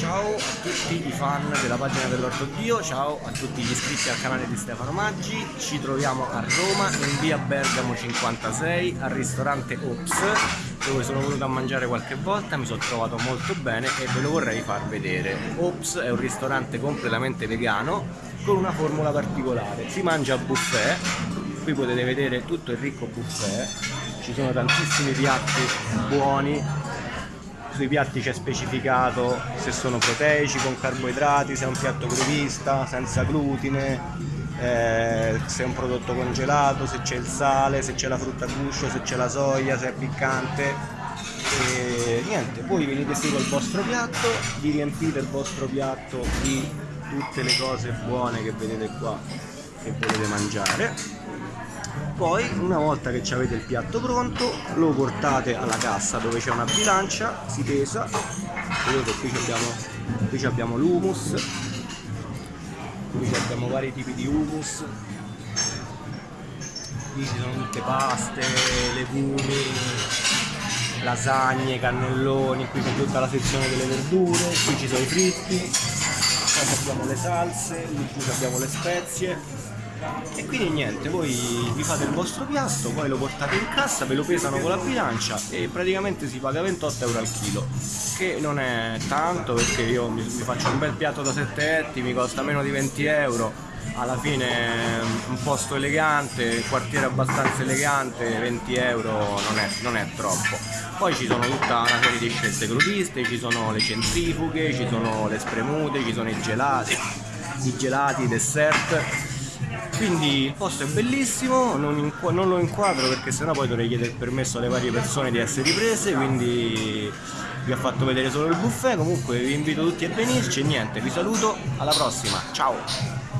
Ciao a tutti i fan della pagina dell'Ortodio, ciao a tutti gli iscritti al canale di Stefano Maggi, ci troviamo a Roma in via Bergamo 56 al ristorante Ops dove sono venuto a mangiare qualche volta, mi sono trovato molto bene e ve lo vorrei far vedere. Ops è un ristorante completamente vegano con una formula particolare, si mangia a buffet, qui potete vedere tutto il ricco buffet, ci sono tantissimi piatti buoni sui piatti c'è specificato se sono proteici, con carboidrati, se è un piatto crudista, senza glutine, eh, se è un prodotto congelato, se c'è il sale, se c'è la frutta a guscio, se c'è la soia, se è piccante. E niente, poi venite qui col vostro piatto, vi riempite il vostro piatto di tutte le cose buone che vedete qua che volete mangiare poi una volta che avete il piatto pronto lo portate alla cassa dove c'è una bilancia si pesa. Vedete qui abbiamo, qui abbiamo l'humus qui abbiamo vari tipi di humus. Qui ci sono tutte paste, legumi lasagne, cannelloni qui c'è tutta la sezione delle verdure qui ci sono i fritti poi abbiamo le salse, qui abbiamo le spezie e quindi niente voi vi fate il vostro piatto poi lo portate in cassa ve lo pesano con la bilancia e praticamente si paga 28 euro al chilo che non è tanto perché io mi, mi faccio un bel piatto da 7 etti mi costa meno di 20 euro alla fine un posto elegante, un quartiere abbastanza elegante, 20 euro non è, non è, troppo. Poi ci sono tutta una serie di scelte crudiste, ci sono le centrifughe, ci sono le spremute, ci sono i gelati, i gelati, i dessert quindi il posto è bellissimo non, non lo inquadro perché sennò poi dovrei chiedere permesso alle varie persone di essere riprese quindi vi ho fatto vedere solo il buffet. Comunque vi invito tutti a venirci e niente vi saluto. Alla prossima. Ciao